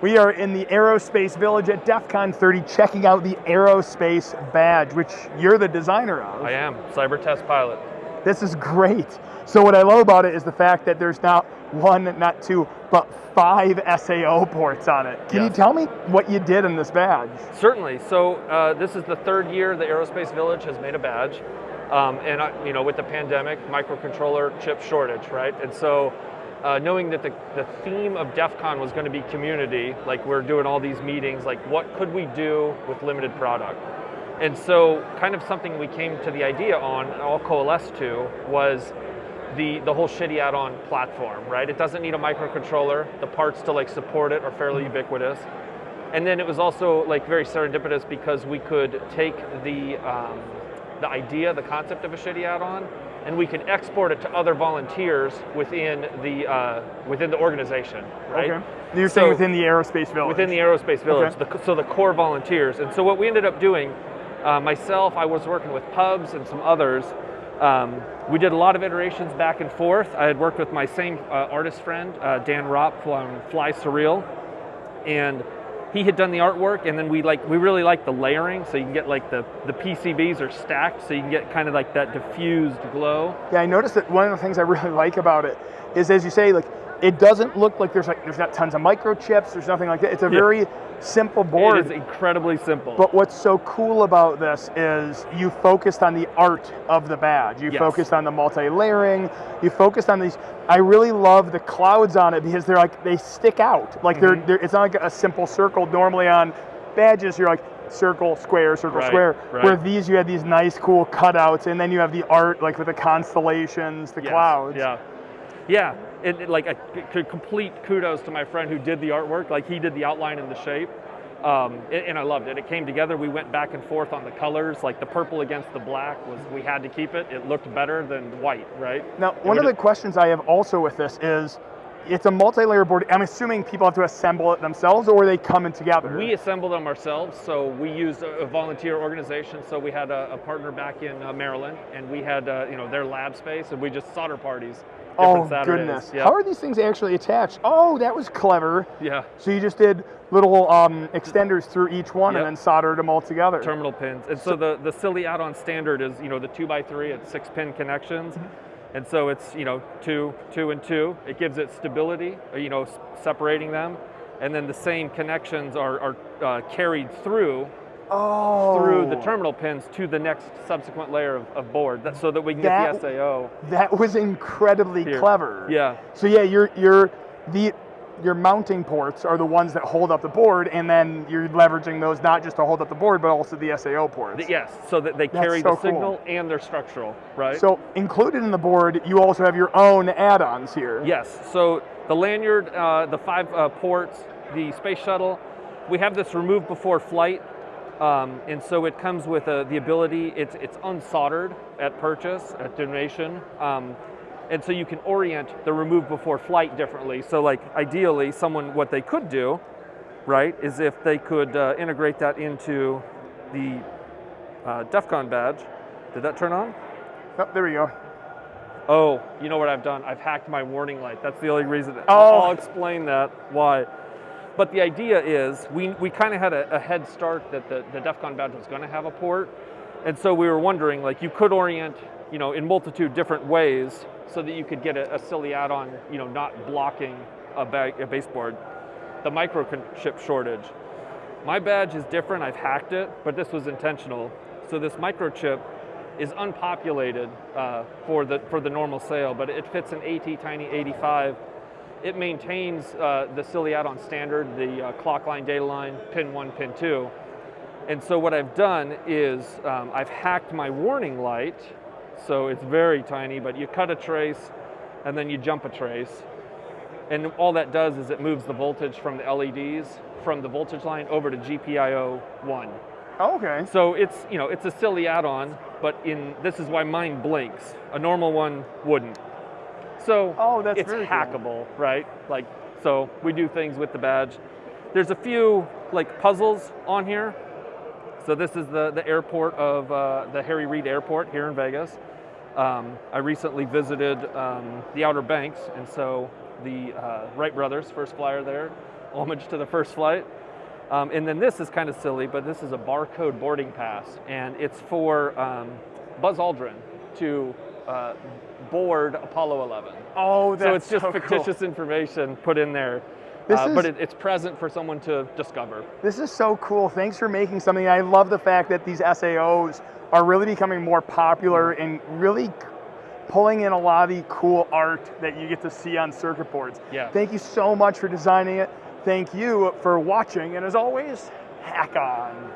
We are in the Aerospace Village at DEF CON 30 checking out the Aerospace badge, which you're the designer of. I am, cyber test pilot. This is great. So what I love about it is the fact that there's not one, not two, but five SAO ports on it. Can Yes. you tell me what you did in this badge? Certainly. So uh, this is the third year the Aerospace Village has made a badge, um, and I, you know, with the pandemic, microcontroller chip shortage, right? And so, uh, knowing that the, the theme of DEF CON was going to be community, like we're doing all these meetings, like what could we do with limited product? And so, kind of something we came to the idea on, and all coalesced to, was the, the whole shitty add-on platform, right? It doesn't need a microcontroller. The parts to like support it are fairly ubiquitous. And then it was also like very serendipitous because we could take the um, the idea, the concept of a shitty add-on, and we can export it to other volunteers within the uh, within the organization, right? Okay. You're saying within the Aerospace Village. within the aerospace village, Okay. the, so the core volunteers. And so what we ended up doing, uh, myself, I was working with pubs and some others. Um, we did a lot of iterations back and forth. I had worked with my same uh, artist friend, uh, Dan Ropp from Fly Surreal, and he had done the artwork. And then we like we really like the layering, so you can get like the the PCBs are stacked, so you can get kind of like that diffused glow. Yeah, I noticed that one of the things I really like about it is, as you say, like it doesn't look like there's like there's not tons of microchips. There's nothing like that. It's a Yeah. very simple board. It is incredibly simple. But what's so cool about this is you focused on the art of the badge. You Yes. focused on the multi-layering. You focused on these. I really love the clouds on it because they're like they stick out. Like they're, Mhm. they're it's not like a simple circle. Normally on badges you're like circle, square, circle, Right, square. right. Where these you had these nice cool cutouts, and then you have the art like with the constellations, the Yes, clouds. Yeah, yeah. It, it- like a c- complete kudos to my friend who did the artwork. Like he did the outline and the shape, um, and, I loved it. It came together. We went back and forth on the colors. Like the purple against the black was we had to keep it. It looked better than white, right? Now, one of the questions I have also with this is, it's a multi-layer board. I'm assuming people have to assemble it themselves, or they come in together? We assemble them ourselves, so we used a, a volunteer organization. So we had a, a partner back in uh, Maryland, and we had uh, you know their lab space, and we just solder parties. Oh different Saturdays. goodness! Yeah. How are these things actually attached? Oh, that was clever. yeah. So you just did little um, extenders through each one Yep. and then soldered them all together. terminal pins. And so, the, the silly add-on standard is, you know, the two by three, it's six pin connections. And so it's, you know, two, two and two. It gives it stability, uh, you know, separating them. And then the same connections are, are uh, carried through oh, through the terminal pins to the next subsequent layer of, of board that, so that we can That- get the SAO. That was incredibly Here. clever. Yeah, So yeah, you're you're the your mounting ports are the ones that hold up the board, and then you're leveraging those not just to hold up the board, but also the SAO ports. Yes, so that they carry so the cool. signal and they're structural, right? So included in the board, you also have your own add-ons here. Yes. So the lanyard, uh, the five uh, ports, the space shuttle, we have this remove before flight, um, and so it comes with uh, the ability. It's it's unsoldered at purchase at donation, um, and so you can orient the remove before flight differently. So like ideally, someone what they could do, right, is if they could uh, integrate that into the uh, DEF CON badge. Did that turn on? Oh, there we go. Oh, you know what I've done? I've hacked my warning light. That's the only reason. Oh. I'll, I'll explain that why. But the idea is we, we kind of had a, a head start that the, the DEF CON badge was going to have a port. And so we were wondering, like, you could orient, you know, in multitude different ways so that you could get a, a silly add-on, you know, not blocking a, a baseboard. The microchip shortage. My badge is different. I've hacked it, but this was intentional. So this microchip is unpopulated uh, for the for the normal sale, but it fits an AT Tiny 85. It maintains uh, the silly add-on standard, the uh, clock line, data line, pin one, pin two. And so what I've done is um, I've hacked my warning light, so it's very tiny, but you cut a trace and then you jump a trace. And all that does is it moves the voltage from the LEDs from the voltage line over to GPIO 1. Oh, okay. So it's, you know, it's a silly add-on, but in this is why mine blinks. A normal one wouldn't. So Oh, that's it's very cool. hackable, right? Like so we do things with the badge. There's a few like puzzles on here. So this is the, the airport of uh, the Harry Reid Airport here in Vegas. Um, I recently visited um, the Outer Banks, and so the uh, Wright brothers, first flyer there, homage to the first flight. Um, and then this is kind of silly, but this is a barcode boarding pass, and it's for um, Buzz Aldrin to uh, board Apollo 11. Oh, that's so it's just so fictitious Cool. information put in there, This uh, but it, it's present for someone to discover. This is so cool. Thanks for making something. I love the fact that these SAOs are really becoming more popular and really pulling in a lot of the cool art that you get to see on circuit boards. Yeah. Thank you so much for designing it. Thank you for watching, and as always, hack on.